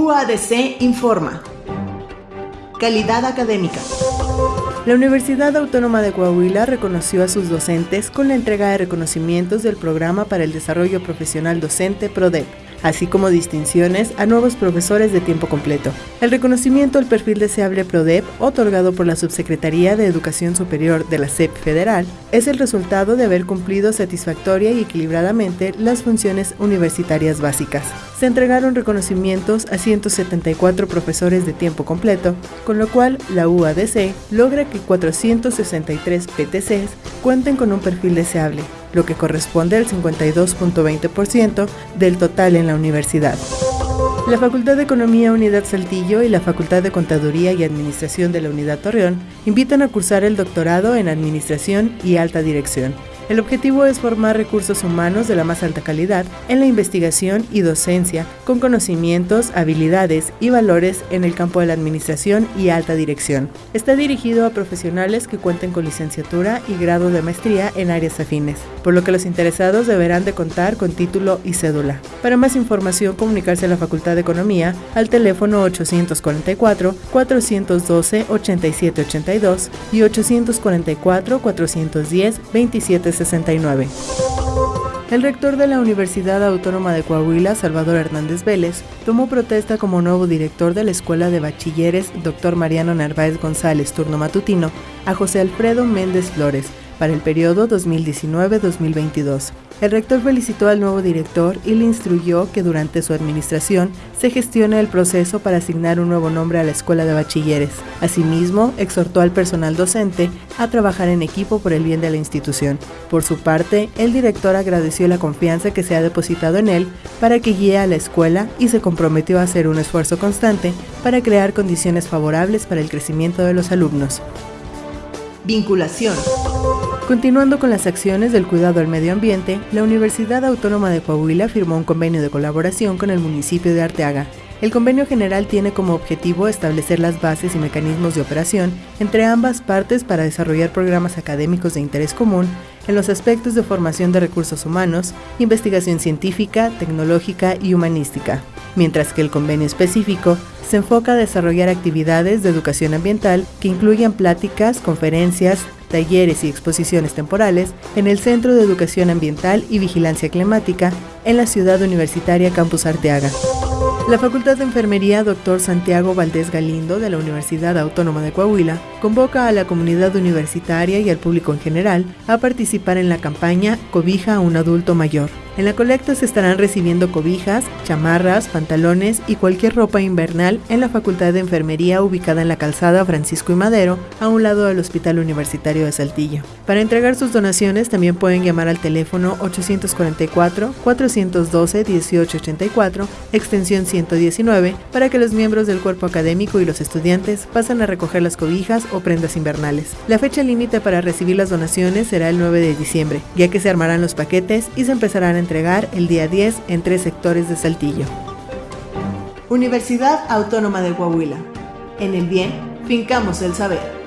UADC informa. Calidad académica. La Universidad Autónoma de Coahuila reconoció a sus docentes con la entrega de reconocimientos del Programa para el Desarrollo Profesional Docente PRODEP así como distinciones a nuevos profesores de tiempo completo. El reconocimiento al perfil deseable PRODEP, otorgado por la Subsecretaría de Educación Superior de la SEP Federal, es el resultado de haber cumplido satisfactoria y equilibradamente las funciones universitarias básicas. Se entregaron reconocimientos a 174 profesores de tiempo completo, con lo cual la UADC logra que 463 PTCs cuenten con un perfil deseable, lo que corresponde al 52.20% del total en la universidad. La Facultad de Economía Unidad Saltillo y la Facultad de Contaduría y Administración de la Unidad Torreón invitan a cursar el doctorado en Administración y Alta Dirección el objetivo es formar recursos humanos de la más alta calidad en la investigación y docencia, con conocimientos, habilidades y valores en el campo de la administración y alta dirección. Está dirigido a profesionales que cuenten con licenciatura y grado de maestría en áreas afines, por lo que los interesados deberán de contar con título y cédula. Para más información, comunicarse a la Facultad de Economía al teléfono 844 412 8782 y 844 410 27 el rector de la Universidad Autónoma de Coahuila, Salvador Hernández Vélez, tomó protesta como nuevo director de la Escuela de Bachilleres Dr. Mariano Narváez González, turno matutino, a José Alfredo Méndez Flores, para el periodo 2019-2022. El rector felicitó al nuevo director y le instruyó que durante su administración se gestione el proceso para asignar un nuevo nombre a la escuela de bachilleres. Asimismo, exhortó al personal docente a trabajar en equipo por el bien de la institución. Por su parte, el director agradeció la confianza que se ha depositado en él para que guíe a la escuela y se comprometió a hacer un esfuerzo constante para crear condiciones favorables para el crecimiento de los alumnos. Vinculación. Continuando con las acciones del cuidado al medio ambiente, la Universidad Autónoma de Coahuila firmó un convenio de colaboración con el municipio de Arteaga. El convenio general tiene como objetivo establecer las bases y mecanismos de operación entre ambas partes para desarrollar programas académicos de interés común en los aspectos de formación de recursos humanos, investigación científica, tecnológica y humanística, mientras que el convenio específico se enfoca a desarrollar actividades de educación ambiental que incluyan pláticas, conferencias, talleres y exposiciones temporales en el Centro de Educación Ambiental y Vigilancia Climática en la ciudad universitaria Campus Arteaga. La Facultad de Enfermería Dr. Santiago Valdés Galindo de la Universidad Autónoma de Coahuila convoca a la comunidad universitaria y al público en general a participar en la campaña Cobija a un adulto mayor en la colecta se estarán recibiendo cobijas, chamarras, pantalones y cualquier ropa invernal en la Facultad de Enfermería ubicada en la calzada Francisco y Madero, a un lado del Hospital Universitario de Saltillo. Para entregar sus donaciones también pueden llamar al teléfono 844-412-1884, extensión 119, para que los miembros del cuerpo académico y los estudiantes pasen a recoger las cobijas o prendas invernales. La fecha límite para recibir las donaciones será el 9 de diciembre, ya que se armarán los paquetes y se empezarán entregar el día 10 en tres sectores de Saltillo. Universidad Autónoma de Coahuila. En el bien, fincamos el saber.